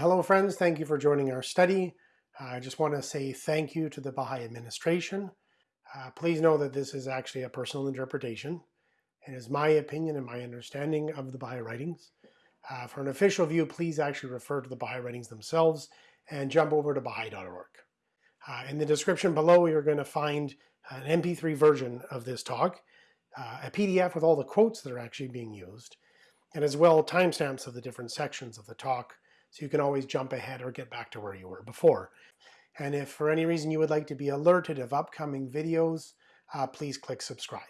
hello friends, thank you for joining our study. I just want to say thank you to the Baha'i administration. Uh, please know that this is actually a personal interpretation. It is my opinion and my understanding of the Baha'i writings. Uh, for an official view, please actually refer to the Baha'i writings themselves and jump over to Baha'i.org. Uh, in the description below, you're going to find an MP3 version of this talk, uh, a PDF with all the quotes that are actually being used, and as well timestamps of the different sections of the talk so you can always jump ahead or get back to where you were before. And if for any reason you would like to be alerted of upcoming videos, uh, please click subscribe.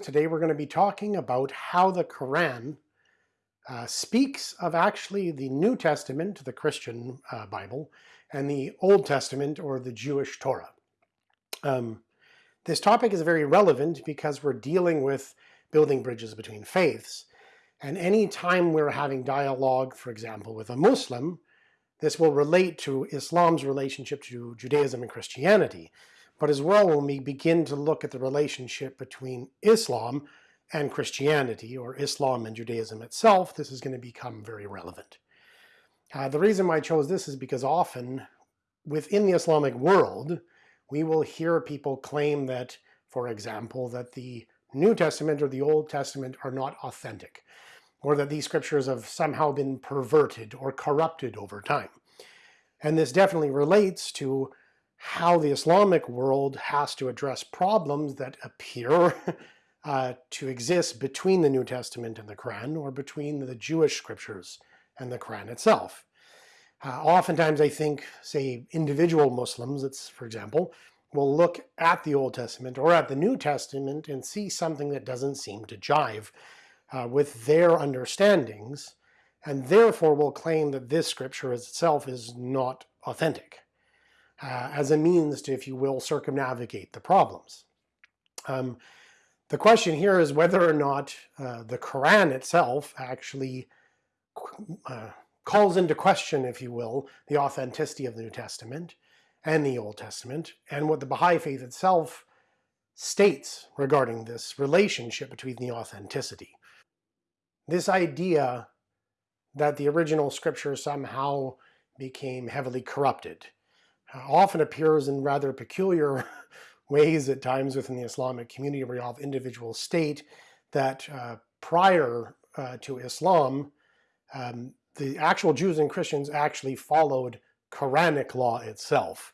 Today we're going to be talking about how the Quran uh, speaks of actually the New Testament, the Christian uh, Bible, and the Old Testament or the Jewish Torah. Um, this topic is very relevant because we're dealing with building bridges between faiths. And any time we're having dialogue, for example, with a Muslim, this will relate to Islam's relationship to Judaism and Christianity. But as well, when we begin to look at the relationship between Islam and Christianity, or Islam and Judaism itself, this is going to become very relevant. Uh, the reason why I chose this is because often within the Islamic world, we will hear people claim that, for example, that the New Testament or the Old Testament are not authentic or that these scriptures have somehow been perverted or corrupted over time. And this definitely relates to how the Islamic world has to address problems that appear uh, to exist between the New Testament and the Quran or between the Jewish scriptures and the Quran itself. Uh, oftentimes I think, say, individual Muslims, it's, for example, will look at the Old Testament or at the New Testament and see something that doesn't seem to jive uh, with their understandings, and therefore will claim that this scripture itself is not authentic, uh, as a means to, if you will, circumnavigate the problems. Um, the question here is whether or not uh, the Quran itself actually uh, calls into question, if you will, the authenticity of the New Testament and the Old Testament, and what the Baha'i faith itself states regarding this relationship between the authenticity. This idea that the original scripture somehow became heavily corrupted uh, often appears in rather peculiar ways at times within the Islamic community where you have individuals state that uh, prior uh, to Islam, um, the actual Jews and Christians actually followed Quranic law itself.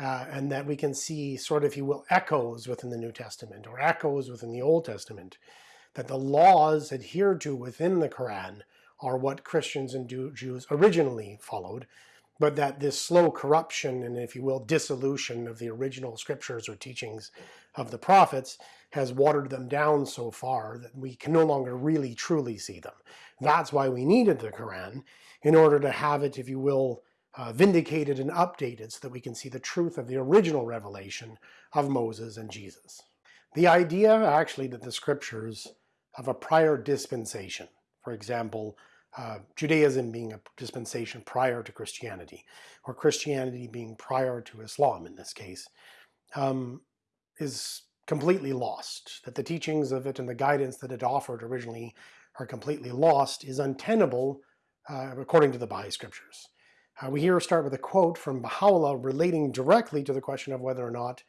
Uh, and that we can see sort of, if you will, echoes within the New Testament or echoes within the Old Testament that the laws adhered to within the Quran are what Christians and Jews originally followed, but that this slow corruption and, if you will, dissolution of the original scriptures or teachings of the prophets has watered them down so far that we can no longer really truly see them. That's why we needed the Quran, in order to have it, if you will, uh, vindicated and updated so that we can see the truth of the original revelation of Moses and Jesus. The idea actually that the scriptures of a prior dispensation. For example, uh, Judaism being a dispensation prior to Christianity, or Christianity being prior to Islam in this case, um, is completely lost. That the teachings of it and the guidance that it offered originally are completely lost is untenable uh, according to the Baha'i scriptures. Uh, we here start with a quote from Baha'u'llah relating directly to the question of whether or not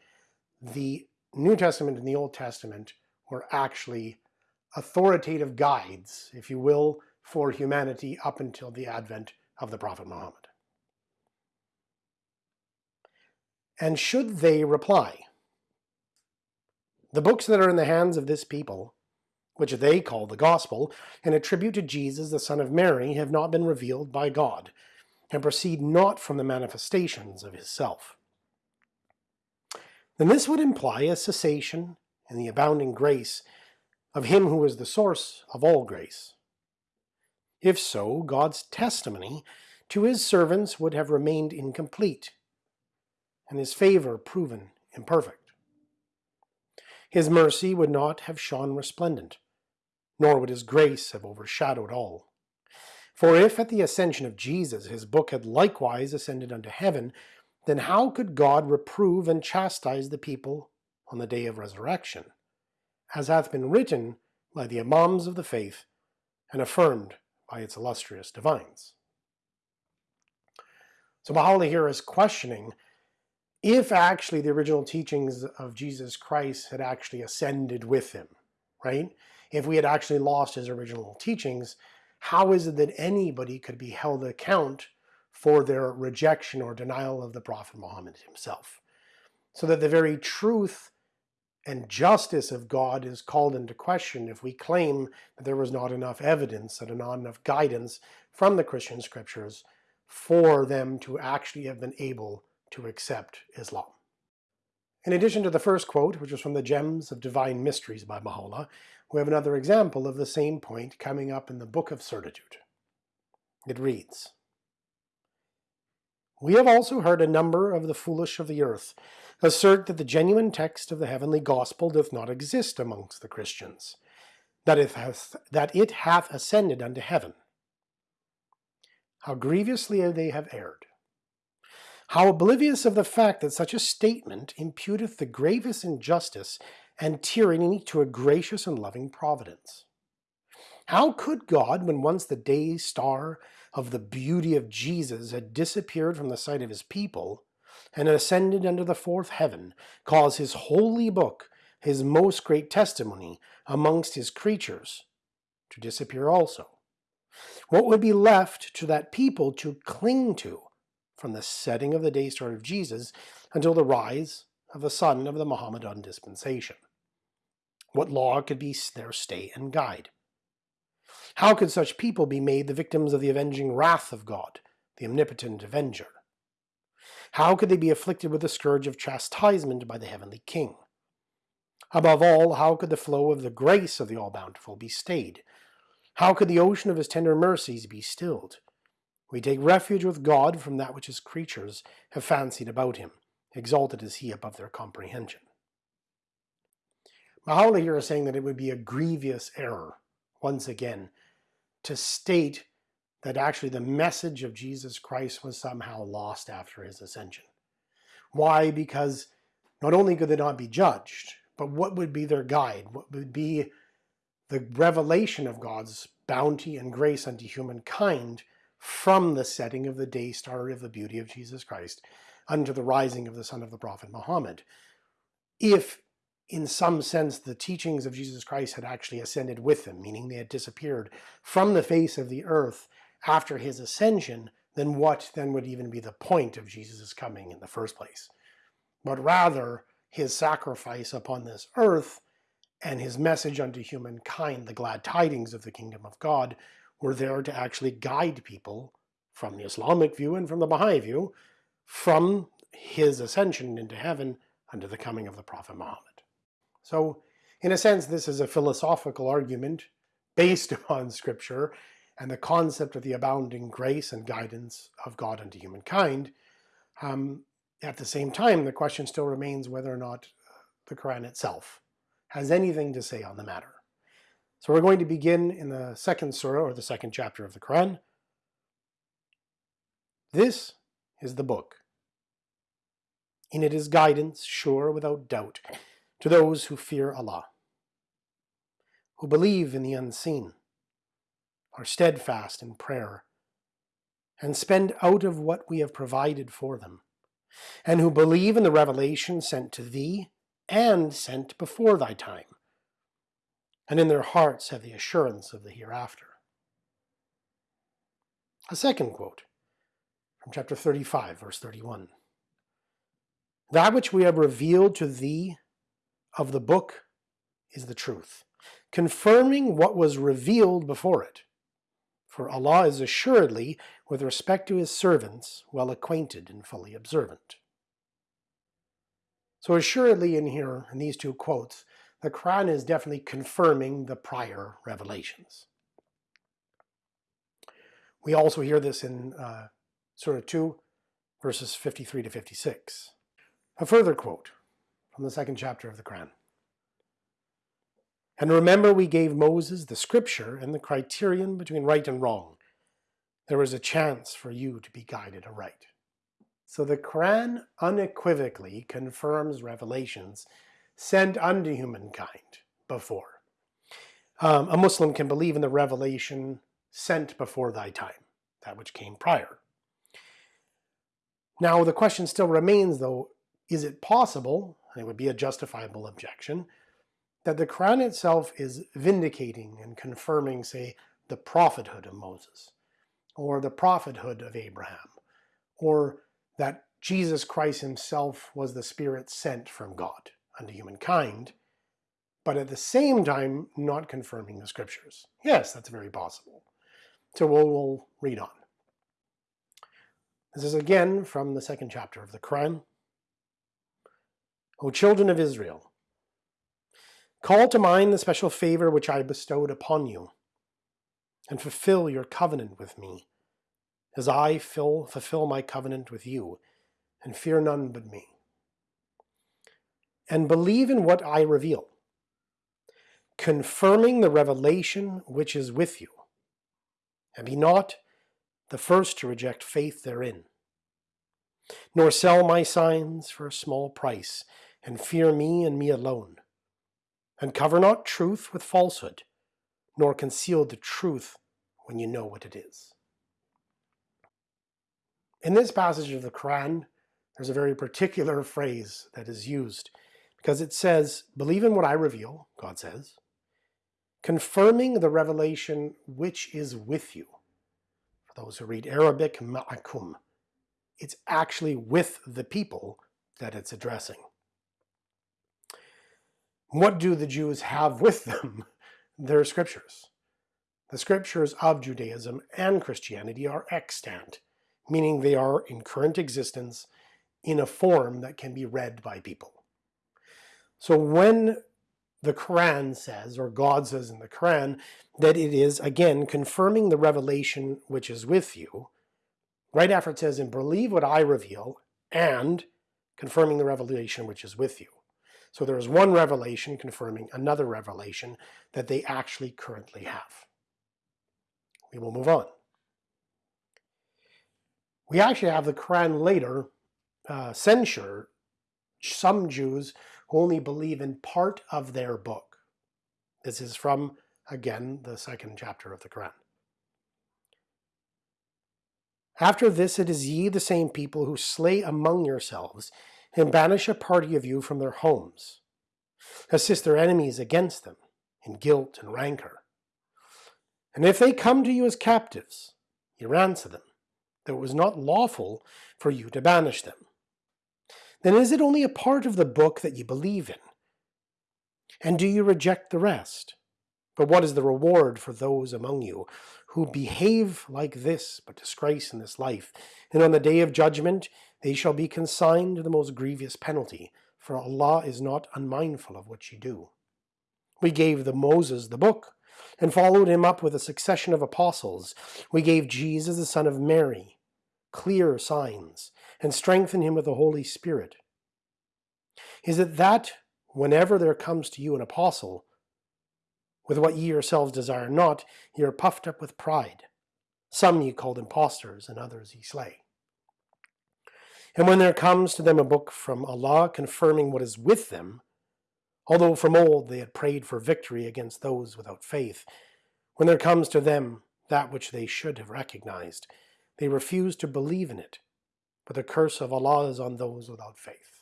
the New Testament and the Old Testament were actually authoritative guides, if you will, for humanity up until the advent of the Prophet Muhammad. And should they reply, the books that are in the hands of this people, which they call the Gospel, and attribute to Jesus the Son of Mary, have not been revealed by God, and proceed not from the manifestations of his self. Then this would imply a cessation in the abounding grace of him who is the source of all grace. If so, God's testimony to his servants would have remained incomplete, and his favor proven imperfect. His mercy would not have shone resplendent, nor would his grace have overshadowed all. For if at the ascension of Jesus his book had likewise ascended unto heaven, then how could God reprove and chastise the people on the day of resurrection? As hath been written by the Imams of the faith and affirmed by its illustrious divines. So Baha'u'llah here is questioning if actually the original teachings of Jesus Christ had actually ascended with him, right? If we had actually lost his original teachings, how is it that anybody could be held account for their rejection or denial of the Prophet Muhammad himself? So that the very truth and justice of God is called into question if we claim that there was not enough evidence, and not enough guidance from the Christian scriptures for them to actually have been able to accept Islam. In addition to the first quote, which was from the Gems of Divine Mysteries by Baha'u'llah, we have another example of the same point coming up in the Book of Certitude. It reads, We have also heard a number of the foolish of the earth assert that the genuine text of the heavenly gospel doth not exist amongst the Christians, that it hath, that it hath ascended unto heaven. How grievously they have erred. How oblivious of the fact that such a statement imputeth the gravest injustice and tyranny to a gracious and loving providence. How could God, when once the day star of the beauty of Jesus had disappeared from the sight of his people, and ascended unto the fourth heaven, cause his holy book, his most great testimony amongst his creatures, to disappear also? What would be left to that people to cling to from the setting of the day star of Jesus until the rise of the sun of the Mohammedan dispensation. What law could be their stay and guide? How could such people be made the victims of the avenging wrath of God, the omnipotent avenger? How could they be afflicted with the scourge of chastisement by the heavenly King? Above all, how could the flow of the grace of the All-Bountiful be stayed? How could the ocean of his tender mercies be stilled? We take refuge with God from that which his creatures have fancied about him, exalted is he above their comprehension. Baha'u'llah here is saying that it would be a grievous error, once again, to state that actually the message of Jesus Christ was somehow lost after his ascension. Why? Because not only could they not be judged, but what would be their guide? What would be the revelation of God's bounty and grace unto humankind from the setting of the day star of the beauty of Jesus Christ unto the rising of the sun of the prophet Muhammad. If in some sense the teachings of Jesus Christ had actually ascended with them, meaning they had disappeared from the face of the earth after his ascension, then what then would even be the point of Jesus' coming in the first place? But rather his sacrifice upon this earth and his message unto humankind, the glad tidings of the kingdom of God, were there to actually guide people from the Islamic view and from the Baha'i view from his ascension into heaven unto the coming of the Prophet Muhammad. So in a sense this is a philosophical argument based upon scripture and the concept of the abounding grace and guidance of God unto humankind. Um, at the same time the question still remains whether or not the Quran itself has anything to say on the matter. So we're going to begin in the second surah, or the second chapter of the Quran. This is the book. In it is guidance, sure without doubt, to those who fear Allah, who believe in the unseen, are steadfast in prayer, and spend out of what we have provided for them, and who believe in the revelation sent to thee and sent before thy time, and in their hearts have the assurance of the hereafter. A second quote from chapter 35, verse 31. That which we have revealed to thee of the book is the truth, confirming what was revealed before it. For Allah is assuredly, with respect to his servants, well acquainted and fully observant. So assuredly in here, in these two quotes, the Quran is definitely confirming the prior revelations. We also hear this in uh, Surah 2, verses 53 to 56. A further quote from the second chapter of the Quran. And remember we gave Moses the scripture and the criterion between right and wrong. There was a chance for you to be guided aright. So the Quran unequivocally confirms revelations sent unto humankind before. Um, a Muslim can believe in the revelation sent before thy time, that which came prior. Now the question still remains though, is it possible, and it would be a justifiable objection, that the Quran itself is vindicating and confirming, say, the prophethood of Moses, or the prophethood of Abraham, or that Jesus Christ himself was the Spirit sent from God unto humankind, but at the same time not confirming the scriptures. Yes, that's very possible. So we'll, we'll read on. This is again from the second chapter of the Quran. O children of Israel, call to mind the special favor which I bestowed upon you, and fulfill your covenant with me, as I fill, fulfill my covenant with you, and fear none but me. And believe in what I reveal, confirming the revelation which is with you, and be not the first to reject faith therein. Nor sell my signs for a small price, and fear me and me alone. And cover not truth with falsehood, nor conceal the truth when you know what it is. In this passage of the Quran, there's a very particular phrase that is used because it says, believe in what I reveal, God says, confirming the revelation which is with you. For those who read Arabic, ma'akum. It's actually with the people that it's addressing. What do the Jews have with them? Their scriptures. The scriptures of Judaism and Christianity are extant, meaning they are in current existence in a form that can be read by people. So when the Quran says, or God says in the Quran, that it is, again, confirming the revelation which is with you, right after it says, and believe what I reveal, and confirming the revelation which is with you. So there is one revelation confirming another revelation that they actually currently have. We will move on. We actually have the Quran later uh, censure some Jews who only believe in part of their book. This is from, again, the second chapter of the Quran. After this it is ye the same people who slay among yourselves, and banish a party of you from their homes. Assist their enemies against them, in guilt and rancor. And if they come to you as captives, you ransom them, though it was not lawful for you to banish them then is it only a part of the book that you believe in? And do you reject the rest? But what is the reward for those among you who behave like this, but disgrace in this life? And on the day of judgment they shall be consigned to the most grievous penalty, for Allah is not unmindful of what you do. We gave the Moses the book, and followed him up with a succession of apostles. We gave Jesus the son of Mary clear signs, and strengthened him with the Holy Spirit? Is it that whenever there comes to you an apostle, with what ye yourselves desire not, ye are puffed up with pride? Some ye called impostors, and others ye slay. And when there comes to them a book from Allah confirming what is with them, although from old they had prayed for victory against those without faith, when there comes to them that which they should have recognized, they refuse to believe in it, but the curse of Allah is on those without faith.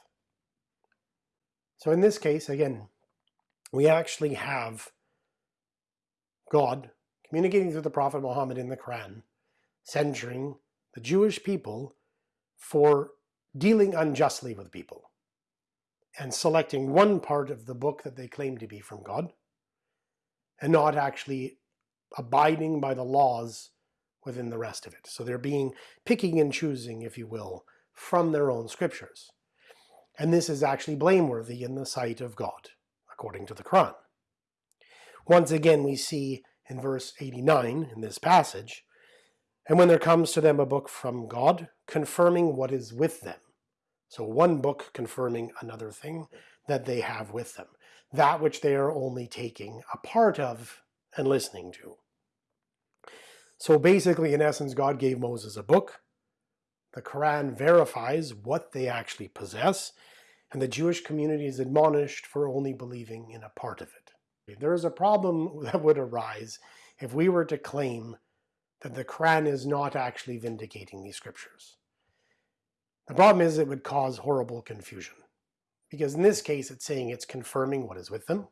So in this case, again, we actually have God communicating through the Prophet Muhammad in the Quran, censuring the Jewish people for dealing unjustly with people and selecting one part of the book that they claim to be from God and not actually abiding by the laws within the rest of it. So they're being picking and choosing, if you will, from their own scriptures. And this is actually blameworthy in the sight of God, according to the Quran. Once again, we see in verse 89 in this passage, and when there comes to them a book from God, confirming what is with them. So one book confirming another thing that they have with them, that which they are only taking a part of and listening to. So basically, in essence, God gave Moses a book. The Quran verifies what they actually possess, and the Jewish community is admonished for only believing in a part of it. There is a problem that would arise if we were to claim that the Quran is not actually vindicating these scriptures. The problem is it would cause horrible confusion. Because in this case, it's saying it's confirming what is with them.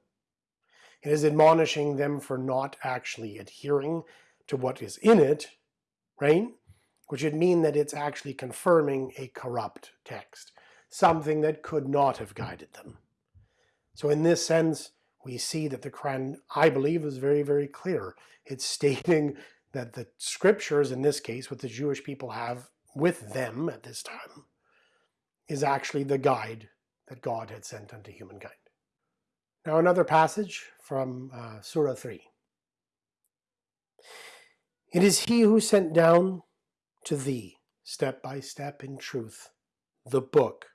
It is admonishing them for not actually adhering to what is in it, right? Which would mean that it's actually confirming a corrupt text, something that could not have guided them. So in this sense, we see that the Quran, I believe, is very, very clear. It's stating that the scriptures, in this case, what the Jewish people have with them at this time, is actually the guide that God had sent unto humankind. Now another passage from uh, Surah 3. It is he who sent down to thee, step by step in truth, the book,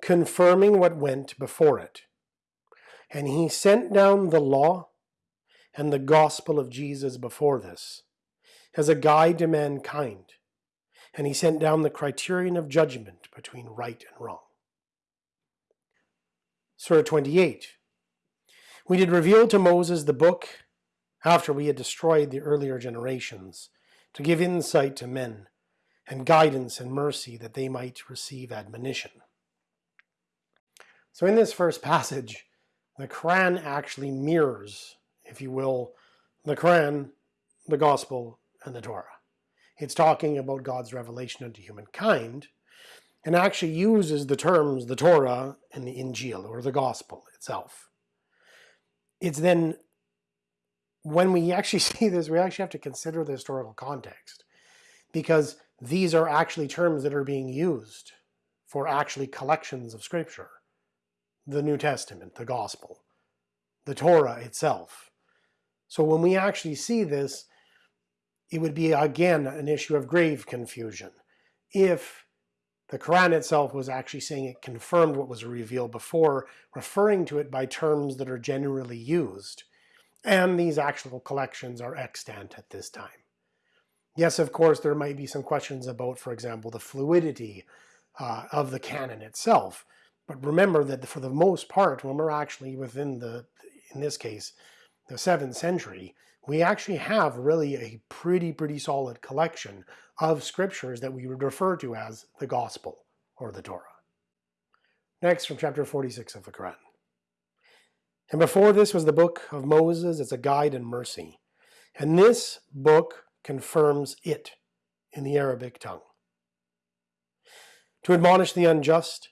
confirming what went before it. And he sent down the law and the gospel of Jesus before this, as a guide to mankind, and he sent down the criterion of judgment between right and wrong. Surah 28. We did reveal to Moses the book after we had destroyed the earlier generations, to give insight to men, and guidance and mercy that they might receive admonition. So in this first passage, the Quran actually mirrors if you will, the Quran, the Gospel, and the Torah. It's talking about God's revelation unto humankind, and actually uses the terms the Torah and the Injil, or the Gospel itself. It's then, when we actually see this, we actually have to consider the historical context, because these are actually terms that are being used for actually collections of Scripture. The New Testament, the Gospel, the Torah itself. So when we actually see this, it would be again an issue of grave confusion. If the Quran itself was actually saying it confirmed what was revealed before, referring to it by terms that are generally used, and these actual collections are extant at this time. Yes, of course, there might be some questions about, for example, the fluidity uh, of the canon itself. But remember that for the most part, when we're actually within the, in this case, the 7th century, we actually have really a pretty, pretty solid collection of scriptures that we would refer to as the Gospel or the Torah. Next, from chapter 46 of the Quran. And before this was the book of Moses, it's a guide and mercy. And this book confirms it in the Arabic tongue. To admonish the unjust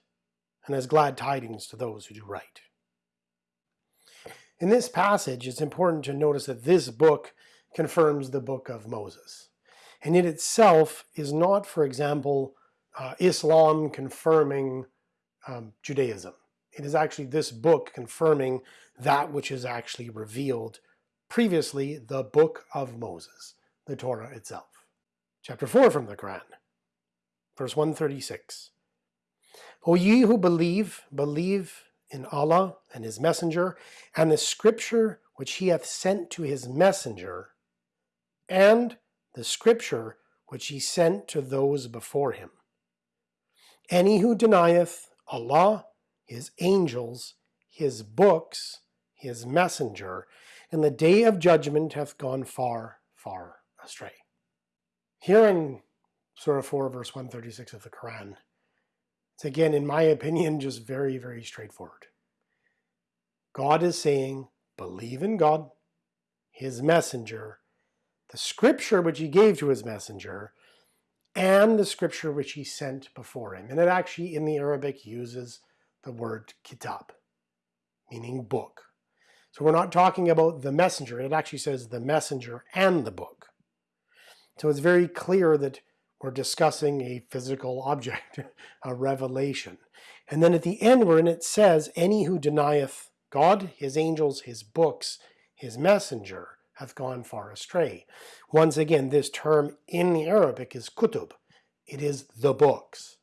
and as glad tidings to those who do right. In this passage, it's important to notice that this book confirms the book of Moses. And it itself is not, for example, uh, Islam confirming um, Judaism. It is actually this book confirming that which is actually revealed previously, the book of Moses, the Torah itself. Chapter 4 from the Quran, verse 136. O ye who believe, believe in Allah and his messenger, and the scripture which he hath sent to his messenger, and the scripture which he sent to those before him. Any who denieth Allah, his angels, his books, his messenger, in the day of judgment hath gone far, far astray. Here in Surah 4, verse 136 of the Quran, it's again, in my opinion, just very, very straightforward. God is saying, believe in God, his messenger, the scripture which he gave to his messenger, and the scripture which he sent before him. And it actually, in the Arabic, uses the word kitab, meaning book. So we're not talking about the messenger. It actually says the messenger and the book. So it's very clear that we're discussing a physical object, a revelation. And then at the end wherein it says, any who denieth God, his angels, his books, his messenger hath gone far astray. Once again, this term in the Arabic is kutub. It is the books.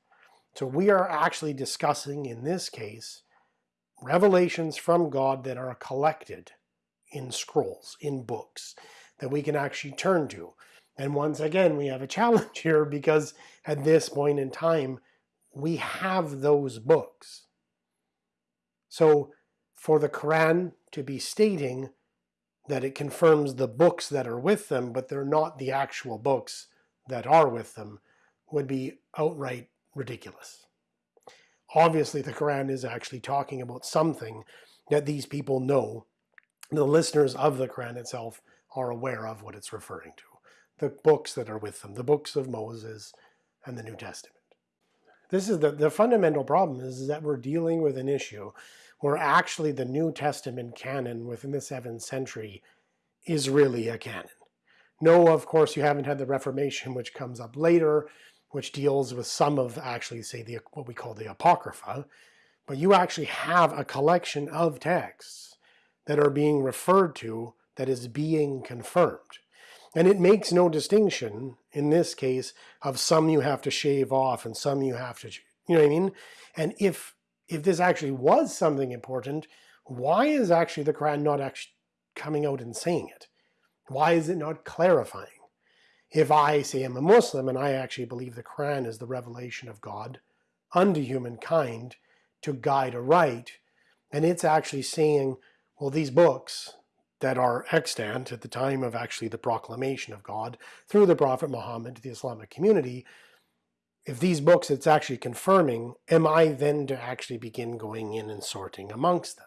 So we are actually discussing, in this case, revelations from God that are collected in scrolls, in books, that we can actually turn to. And once again, we have a challenge here because at this point in time, we have those books. So for the Quran to be stating that it confirms the books that are with them, but they're not the actual books that are with them, would be outright ridiculous. Obviously, the Quran is actually talking about something that these people know. The listeners of the Quran itself are aware of what it's referring to. The books that are with them, the books of Moses and the New Testament. This is the, the fundamental problem is, that we're dealing with an issue where actually the New Testament canon within the 7th century is really a canon. No, of course, you haven't had the Reformation, which comes up later, which deals with some of actually, say, the what we call the Apocrypha, but you actually have a collection of texts that are being referred to that is being confirmed. And it makes no distinction, in this case, of some you have to shave off and some you have to, you know what I mean? And if if this actually was something important, why is actually the Quran not actually coming out and saying it? Why is it not clarifying? If I say I'm a Muslim and I actually believe the Quran is the revelation of God unto humankind to guide aright, and it's actually saying, well, these books that are extant at the time of actually the proclamation of God through the Prophet Muhammad to the Islamic community if these books it's actually confirming, am I then to actually begin going in and sorting amongst them?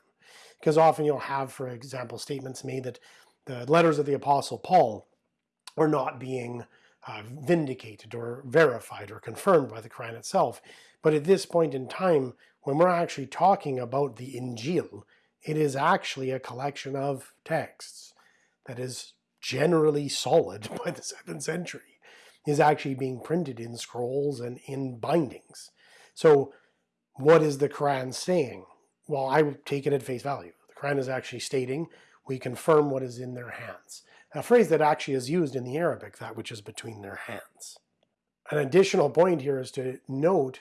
Because often you'll have, for example, statements made that the letters of the Apostle Paul are not being uh, vindicated or verified or confirmed by the Quran itself. But at this point in time, when we're actually talking about the Injil, it is actually a collection of texts that is generally solid by the 7th century is actually being printed in scrolls and in bindings. So what is the Quran saying? Well, I take it at face value. The Quran is actually stating, we confirm what is in their hands. A phrase that actually is used in the Arabic, that which is between their hands. An additional point here is to note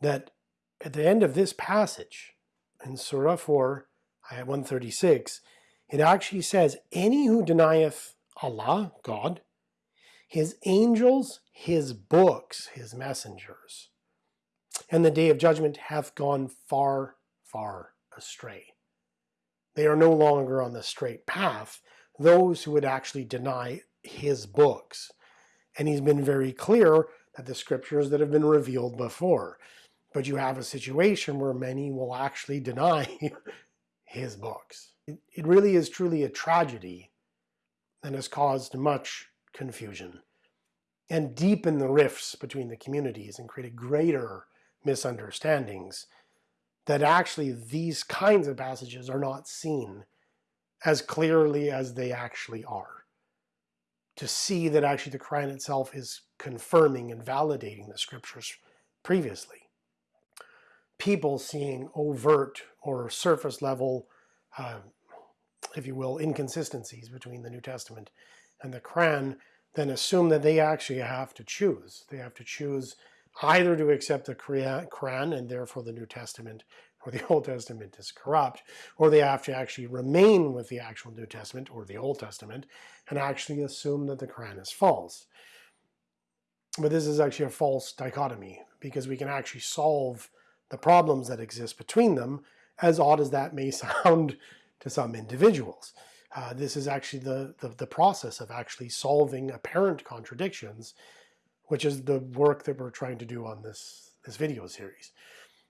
that at the end of this passage, in Surah 4, ayat 136, it actually says, Any who denieth Allah, God, his angels, his books, his messengers. And the day of judgment hath gone far, far astray. They are no longer on the straight path, those who would actually deny his books. And he's been very clear that the scriptures that have been revealed before. But you have a situation where many will actually deny his books. It really is truly a tragedy and has caused much confusion and deepened the rifts between the communities and created greater misunderstandings that actually these kinds of passages are not seen as clearly as they actually are. To see that actually the Quran itself is confirming and validating the scriptures previously. People seeing overt or surface level, uh, if you will, inconsistencies between the New Testament and the Quran then assume that they actually have to choose. They have to choose either to accept the Quran and therefore the New Testament or the Old Testament is corrupt, or they have to actually remain with the actual New Testament or the Old Testament and actually assume that the Quran is false. But this is actually a false dichotomy because we can actually solve the problems that exist between them, as odd as that may sound to some individuals. Uh, this is actually the, the, the process of actually solving apparent contradictions, which is the work that we're trying to do on this, this video series.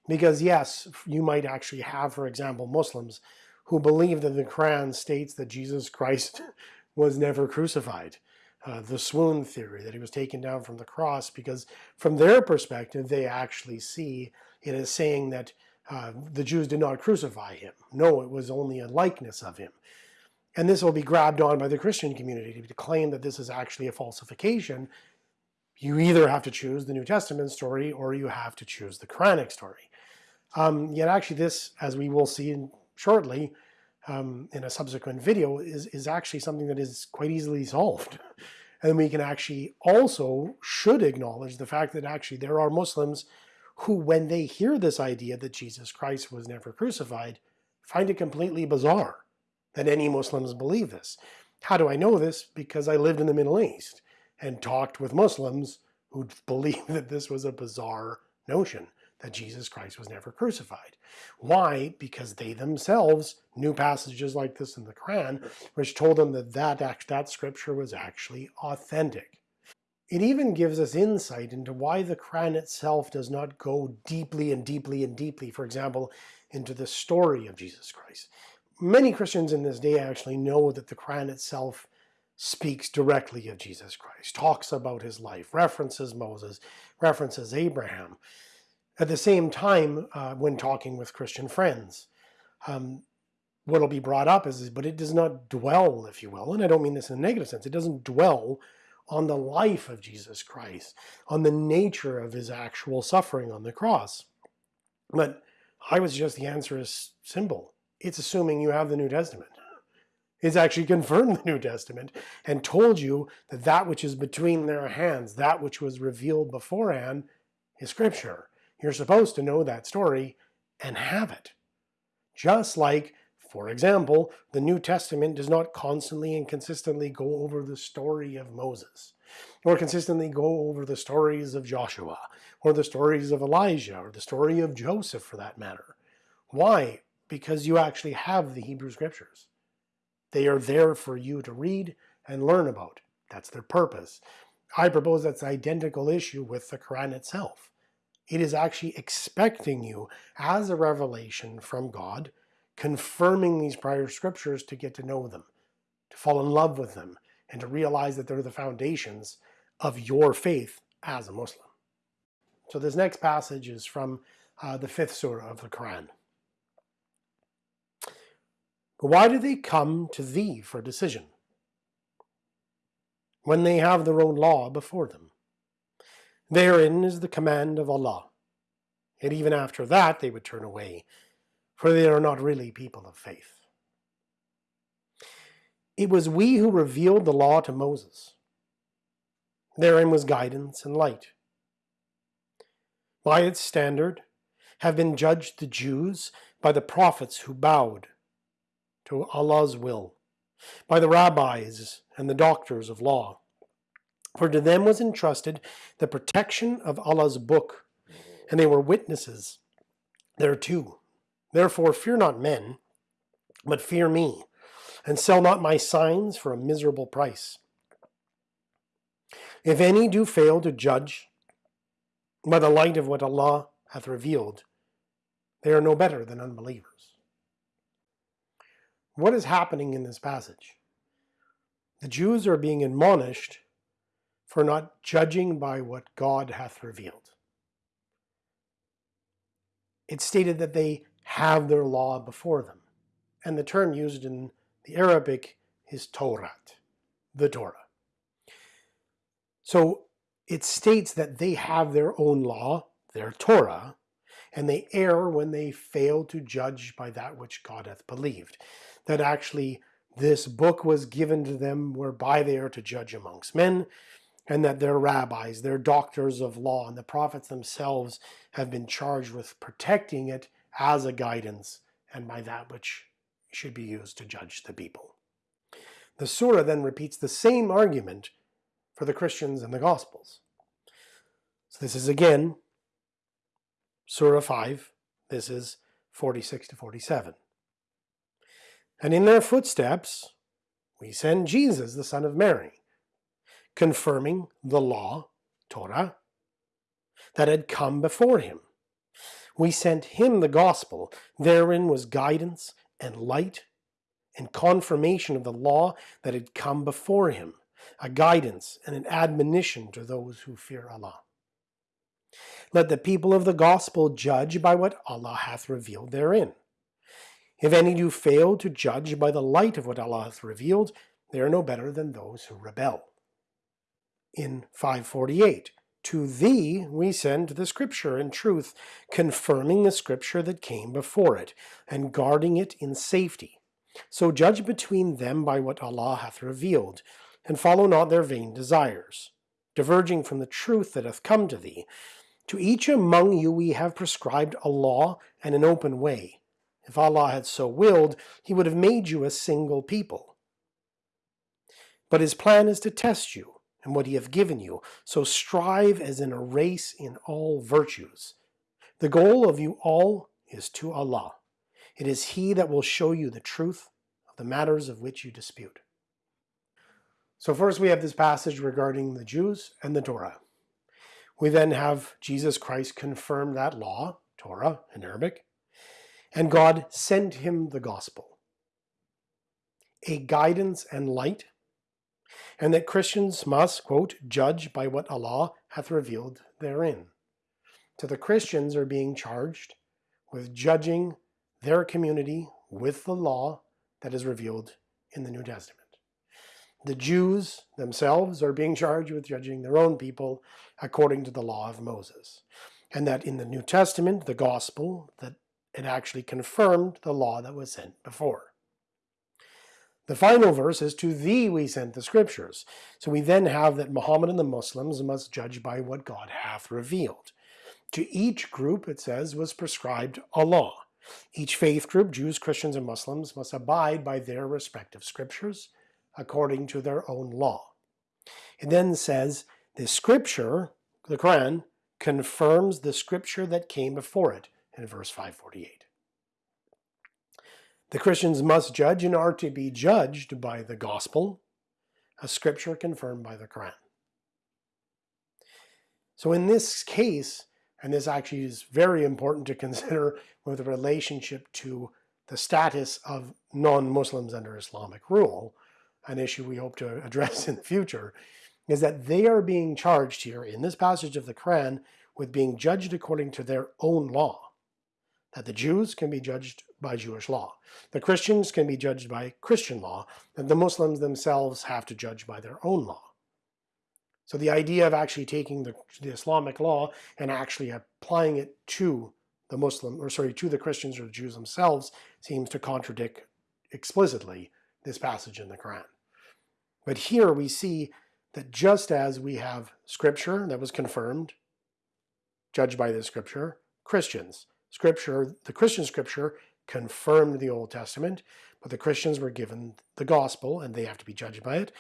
Because yes, you might actually have, for example, Muslims who believe that the Quran states that Jesus Christ was never crucified. Uh, the swoon theory, that he was taken down from the cross, because from their perspective, they actually see it as saying that uh, the Jews did not crucify him. No, it was only a likeness of him. And this will be grabbed on by the Christian community to claim that this is actually a falsification. You either have to choose the New Testament story or you have to choose the Quranic story. Um, yet actually this, as we will see shortly um, in a subsequent video, is, is actually something that is quite easily solved. And we can actually also should acknowledge the fact that actually there are Muslims who, when they hear this idea that Jesus Christ was never crucified, find it completely bizarre that any Muslims believe this. How do I know this? Because I lived in the Middle East and talked with Muslims who believed that this was a bizarre notion, that Jesus Christ was never crucified. Why? Because they themselves knew passages like this in the Quran, which told them that that, that scripture was actually authentic. It even gives us insight into why the Quran itself does not go deeply and deeply and deeply, for example, into the story of Jesus Christ. Many Christians in this day actually know that the Quran itself speaks directly of Jesus Christ, talks about his life, references Moses, references Abraham. At the same time, uh, when talking with Christian friends, um, what will be brought up is, but it does not dwell, if you will, and I don't mean this in a negative sense, it doesn't dwell on the life of Jesus Christ, on the nature of his actual suffering on the cross. But I was just the answer is simple. It's assuming you have the New Testament. It's actually confirmed the New Testament and told you that that which is between their hands, that which was revealed beforehand, is Scripture. You're supposed to know that story and have it. Just like for example, the New Testament does not constantly and consistently go over the story of Moses, or consistently go over the stories of Joshua, or the stories of Elijah, or the story of Joseph for that matter. Why? Because you actually have the Hebrew Scriptures. They are there for you to read and learn about. That's their purpose. I propose that's identical issue with the Quran itself. It is actually expecting you as a revelation from God confirming these prior scriptures to get to know them, to fall in love with them, and to realize that they're the foundations of your faith as a Muslim. So this next passage is from uh, the fifth surah of the Quran. But why do they come to thee for decision when they have their own law before them? Therein is the command of Allah, and even after that they would turn away for they are not really people of faith. It was we who revealed the law to Moses. Therein was guidance and light. By its standard have been judged the Jews by the prophets who bowed to Allah's will, by the rabbis and the doctors of law. For to them was entrusted the protection of Allah's book, and they were witnesses thereto. Therefore fear not men, but fear me, and sell not my signs for a miserable price. If any do fail to judge by the light of what Allah hath revealed, they are no better than unbelievers. What is happening in this passage? The Jews are being admonished for not judging by what God hath revealed. It's stated that they have their law before them. And the term used in the Arabic is Torah, the Torah. So it states that they have their own law, their Torah, and they err when they fail to judge by that which God hath believed. That actually this book was given to them whereby they are to judge amongst men, and that their rabbis, their doctors of law, and the prophets themselves have been charged with protecting it as a guidance and by that which should be used to judge the people. The surah then repeats the same argument for the Christians and the Gospels. So this is again Surah 5, this is 46 to 47. And in their footsteps we send Jesus, the son of Mary, confirming the law, Torah, that had come before him we sent him the gospel. Therein was guidance and light and confirmation of the law that had come before him, a guidance and an admonition to those who fear Allah. Let the people of the gospel judge by what Allah hath revealed therein. If any do fail to judge by the light of what Allah hath revealed, they are no better than those who rebel. In 548, to thee we send the Scripture in truth, confirming the Scripture that came before it, and guarding it in safety. So judge between them by what Allah hath revealed, and follow not their vain desires, diverging from the truth that hath come to thee. To each among you we have prescribed a law and an open way. If Allah had so willed, he would have made you a single people. But his plan is to test you, and what he hath given you. So strive as in a race in all virtues. The goal of you all is to Allah. It is He that will show you the truth of the matters of which you dispute. So first we have this passage regarding the Jews and the Torah. We then have Jesus Christ confirm that law, Torah in Arabic, and God sent him the gospel, a guidance and light, and that Christians must, quote, judge by what Allah hath revealed therein. So the Christians are being charged with judging their community with the law that is revealed in the New Testament. The Jews themselves are being charged with judging their own people according to the law of Moses. And that in the New Testament, the gospel, that it actually confirmed the law that was sent before. The final verse is, To thee we sent the scriptures. So we then have that Muhammad and the Muslims must judge by what God hath revealed. To each group, it says, was prescribed a law. Each faith group, Jews, Christians, and Muslims, must abide by their respective scriptures according to their own law. It then says, the scripture, the Quran, confirms the scripture that came before it in verse 548. The Christians must judge and are to be judged by the gospel, a scripture confirmed by the Quran. So in this case, and this actually is very important to consider with relationship to the status of non-Muslims under Islamic rule, an issue we hope to address in the future, is that they are being charged here in this passage of the Quran with being judged according to their own law. That the Jews can be judged by Jewish law. The Christians can be judged by Christian law, and the Muslims themselves have to judge by their own law. So the idea of actually taking the, the Islamic law and actually applying it to the Muslim, or sorry, to the Christians or the Jews themselves seems to contradict explicitly this passage in the Quran. But here we see that just as we have scripture that was confirmed, judged by the scripture, Christians, scripture, the Christian scripture confirmed the Old Testament, but the Christians were given the gospel and they have to be judged by it.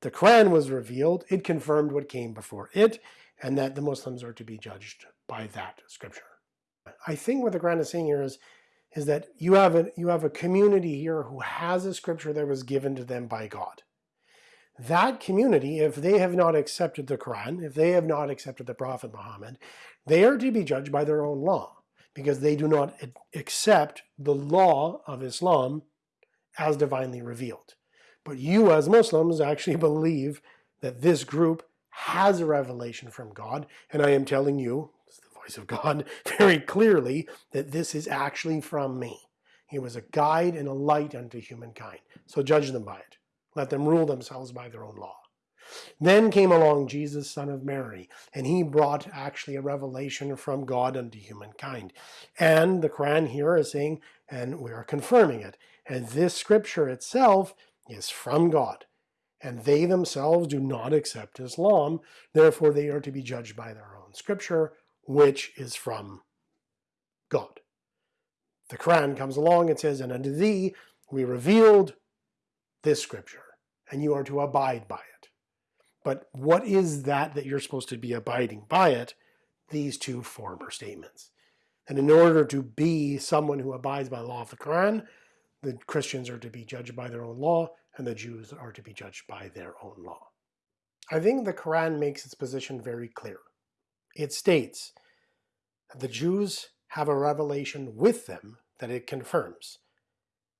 The Quran was revealed, it confirmed what came before it, and that the Muslims are to be judged by that scripture. I think what the Quran is saying here is, is that you have, a, you have a community here who has a scripture that was given to them by God. That community, if they have not accepted the Quran, if they have not accepted the Prophet Muhammad, they are to be judged by their own law because they do not accept the law of Islam as divinely revealed. But you as Muslims actually believe that this group has a revelation from God, and I am telling you, it's the voice of God, very clearly that this is actually from me. He was a guide and a light unto humankind. So judge them by it. Let them rule themselves by their own law. Then came along Jesus, son of Mary, and he brought actually a revelation from God unto humankind. And the Quran here is saying, and we are confirming it, and this scripture itself is from God. And they themselves do not accept Islam, therefore they are to be judged by their own scripture, which is from God. The Quran comes along and says, and unto thee we revealed this scripture, and you are to abide by it. But what is that that you're supposed to be abiding by it? These two former statements. And in order to be someone who abides by the law of the Quran, the Christians are to be judged by their own law, and the Jews are to be judged by their own law. I think the Quran makes its position very clear. It states that the Jews have a revelation with them that it confirms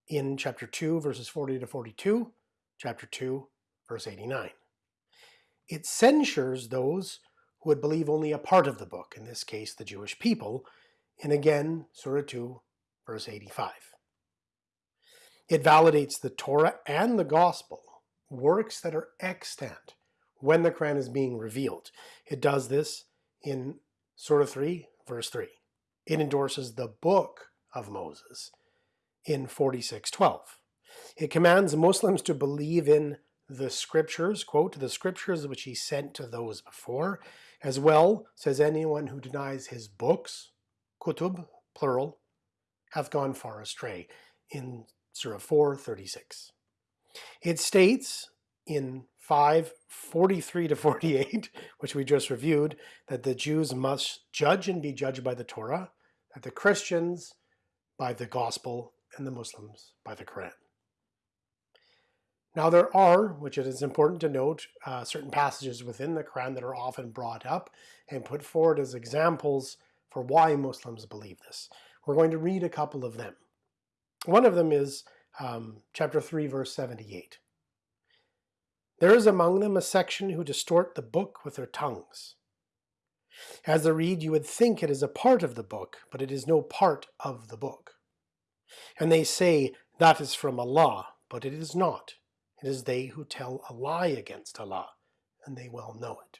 in chapter 2, verses 40 to 42, chapter 2, verse 89. It censures those who would believe only a part of the book, in this case the Jewish people, in again Surah 2, verse 85. It validates the Torah and the Gospel, works that are extant when the Quran is being revealed. It does this in Surah 3, verse 3. It endorses the book of Moses in 46.12. It commands Muslims to believe in the scriptures, quote, the scriptures which he sent to those before, as well, says anyone who denies his books, kutub, plural, hath gone far astray, in Surah 436. It states in 543 to 48, which we just reviewed, that the Jews must judge and be judged by the Torah, that the Christians by the gospel, and the Muslims by the Quran. Now there are, which it is important to note, uh, certain passages within the Quran that are often brought up and put forward as examples for why Muslims believe this. We're going to read a couple of them. One of them is um, chapter 3, verse 78. There is among them a section who distort the book with their tongues. As they read, you would think it is a part of the book, but it is no part of the book. And they say, that is from Allah, but it is not. It is they who tell a lie against Allah, and they well know it.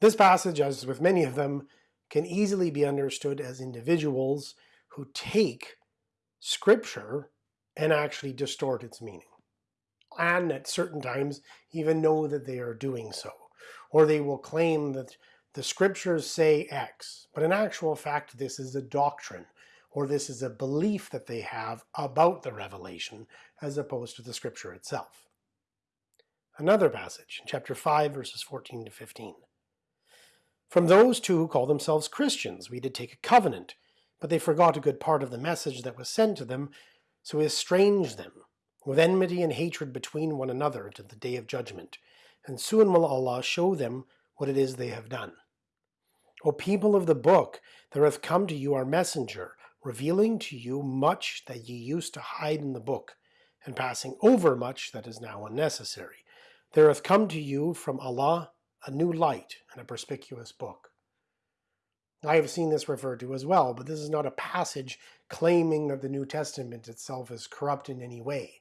This passage, as with many of them, can easily be understood as individuals who take scripture and actually distort its meaning. And at certain times even know that they are doing so. Or they will claim that the scriptures say X, but in actual fact this is a doctrine or this is a belief that they have about the revelation as opposed to the scripture itself. Another passage, in chapter 5, verses 14 to 15. From those too who call themselves Christians, we did take a covenant, but they forgot a good part of the message that was sent to them, so we estranged them, with enmity and hatred between one another to the day of judgment. And soon will Allah show them what it is they have done. O people of the book, there hath come to you our messenger, revealing to you much that ye used to hide in the book, and passing over much that is now unnecessary. There hath come to you from Allah a new light and a perspicuous book. I have seen this referred to as well, but this is not a passage claiming that the New Testament itself is corrupt in any way.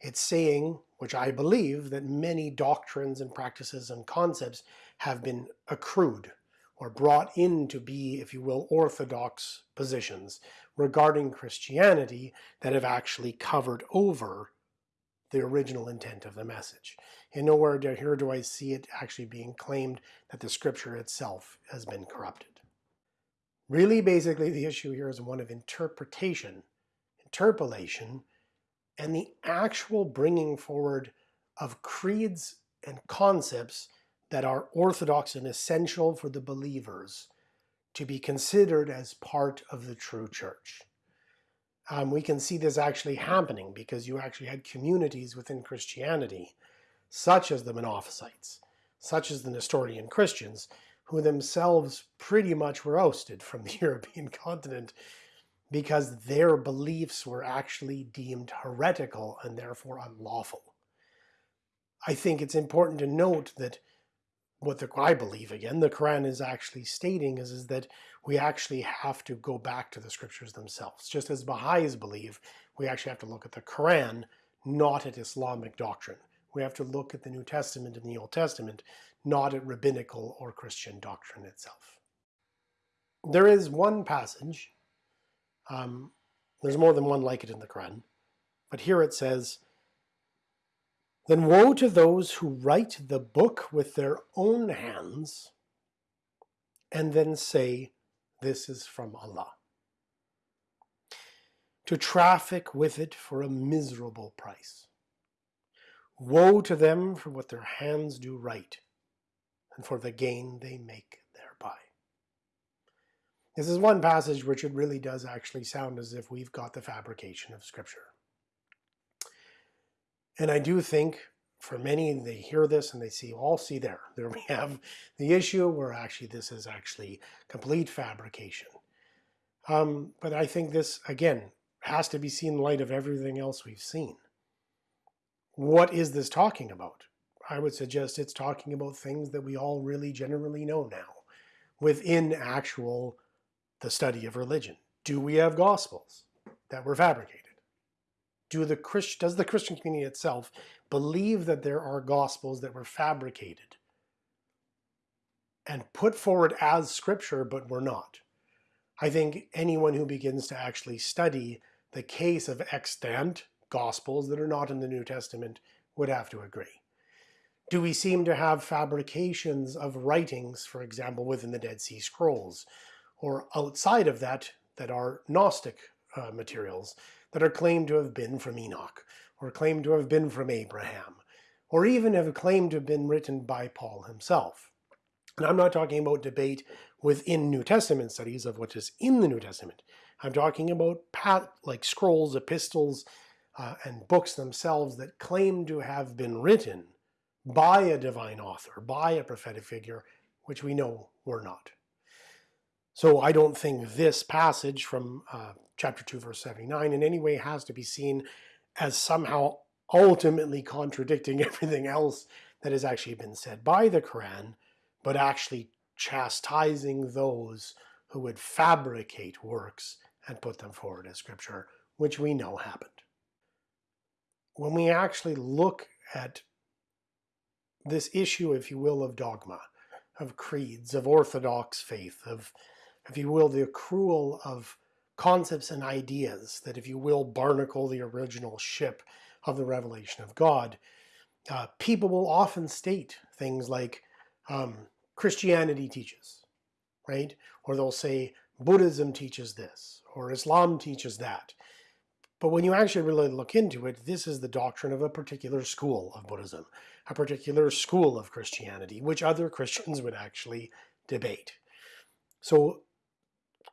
It's saying, which I believe, that many doctrines and practices and concepts have been accrued or brought in to be, if you will, orthodox positions regarding Christianity that have actually covered over the original intent of the message. And nowhere here do I see it actually being claimed that the scripture itself has been corrupted. Really, basically, the issue here is one of interpretation, interpolation, and the actual bringing forward of creeds and concepts that are orthodox and essential for the believers to be considered as part of the true church. Um, we can see this actually happening because you actually had communities within Christianity, such as the Monophysites, such as the Nestorian Christians, who themselves pretty much were ousted from the European continent because their beliefs were actually deemed heretical and therefore unlawful. I think it's important to note that what the, I believe again, the Quran is actually stating is, is that we actually have to go back to the scriptures themselves. Just as Baha'is believe, we actually have to look at the Quran, not at Islamic doctrine. We have to look at the New Testament and the Old Testament, not at rabbinical or Christian doctrine itself. There is one passage, um, there's more than one like it in the Quran, but here it says, then woe to those who write the book with their own hands and then say, this is from Allah. To traffic with it for a miserable price. Woe to them for what their hands do write and for the gain they make thereby. This is one passage which it really does actually sound as if we've got the fabrication of Scripture. And I do think for many, they hear this and they see, all see there, there we have the issue where actually this is actually complete fabrication. Um, but I think this, again, has to be seen in light of everything else we've seen. What is this talking about? I would suggest it's talking about things that we all really generally know now within actual the study of religion. Do we have gospels that were fabricated? Do the Christ, does the Christian community itself believe that there are gospels that were fabricated and put forward as scripture but were not? I think anyone who begins to actually study the case of extant gospels that are not in the New Testament would have to agree. Do we seem to have fabrications of writings, for example, within the Dead Sea Scrolls, or outside of that, that are Gnostic uh, materials that are claimed to have been from Enoch, or claimed to have been from Abraham, or even have claimed to have been written by Paul himself. And I'm not talking about debate within New Testament studies of what is in the New Testament. I'm talking about like scrolls, epistles, uh, and books themselves that claim to have been written by a divine author, by a prophetic figure, which we know were not. So I don't think this passage from uh, chapter 2 verse 79 in any way has to be seen as somehow ultimately contradicting everything else that has actually been said by the Quran, but actually chastising those who would fabricate works and put them forward as scripture, which we know happened. When we actually look at this issue, if you will, of dogma, of creeds, of orthodox faith, of, if you will, the accrual of concepts and ideas that, if you will, barnacle the original ship of the revelation of God, uh, people will often state things like um, Christianity teaches, right? Or they'll say Buddhism teaches this, or Islam teaches that. But when you actually really look into it, this is the doctrine of a particular school of Buddhism, a particular school of Christianity, which other Christians would actually debate. So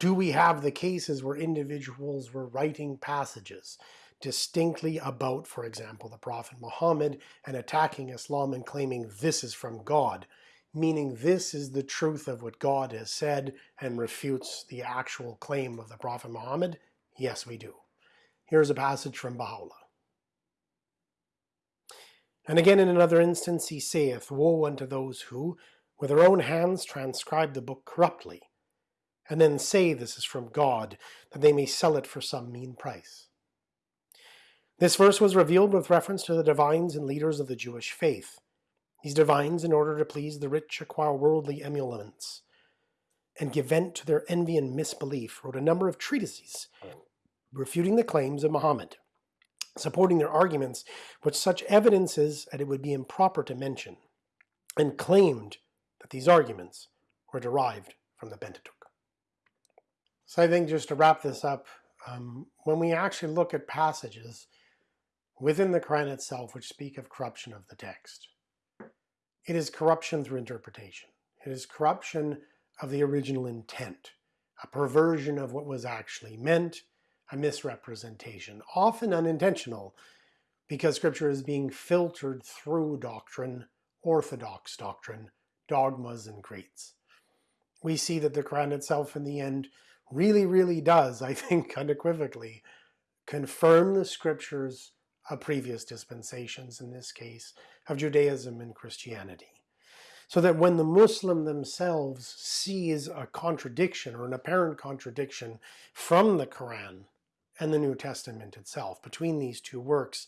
do we have the cases where individuals were writing passages distinctly about, for example, the Prophet Muhammad and attacking Islam and claiming this is from God, meaning this is the truth of what God has said and refutes the actual claim of the Prophet Muhammad? Yes, we do. Here's a passage from Baha'u'llah. And again in another instance he saith, Woe unto those who, with their own hands, transcribe the book corruptly, and then say this is from God, that they may sell it for some mean price. This verse was revealed with reference to the divines and leaders of the Jewish faith. These divines, in order to please the rich, acquire worldly emoluments, and give vent to their envy and misbelief, wrote a number of treatises refuting the claims of Muhammad, supporting their arguments with such evidences that it would be improper to mention, and claimed that these arguments were derived from the Pentateuch. So I think just to wrap this up, um, when we actually look at passages within the Quran itself which speak of corruption of the text, it is corruption through interpretation. It is corruption of the original intent, a perversion of what was actually meant, a misrepresentation, often unintentional, because scripture is being filtered through doctrine, orthodox doctrine, dogmas and creeds. We see that the Quran itself in the end really, really does, I think unequivocally, confirm the scriptures of previous dispensations, in this case, of Judaism and Christianity. So that when the Muslim themselves sees a contradiction or an apparent contradiction from the Quran and the New Testament itself, between these two works,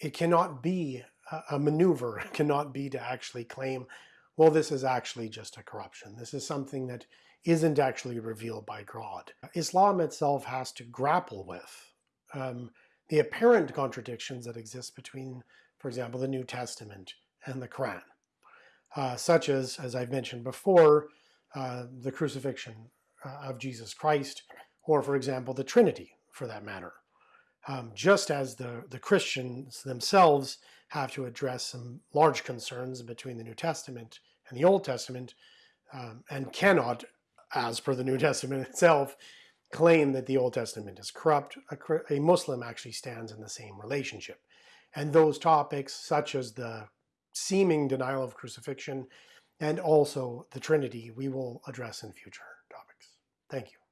it cannot be a maneuver, it cannot be to actually claim, well, this is actually just a corruption. This is something that isn't actually revealed by God. Islam itself has to grapple with um, the apparent contradictions that exist between, for example, the New Testament and the Quran, uh, such as, as I've mentioned before, uh, the crucifixion uh, of Jesus Christ, or for example, the Trinity, for that matter. Um, just as the, the Christians themselves have to address some large concerns between the New Testament and the Old Testament, um, and cannot as per the New Testament itself, claim that the Old Testament is corrupt. A, a, Muslim actually stands in the same relationship. And those topics, such as the seeming denial of crucifixion and also the Trinity, we will address in future topics. Thank you.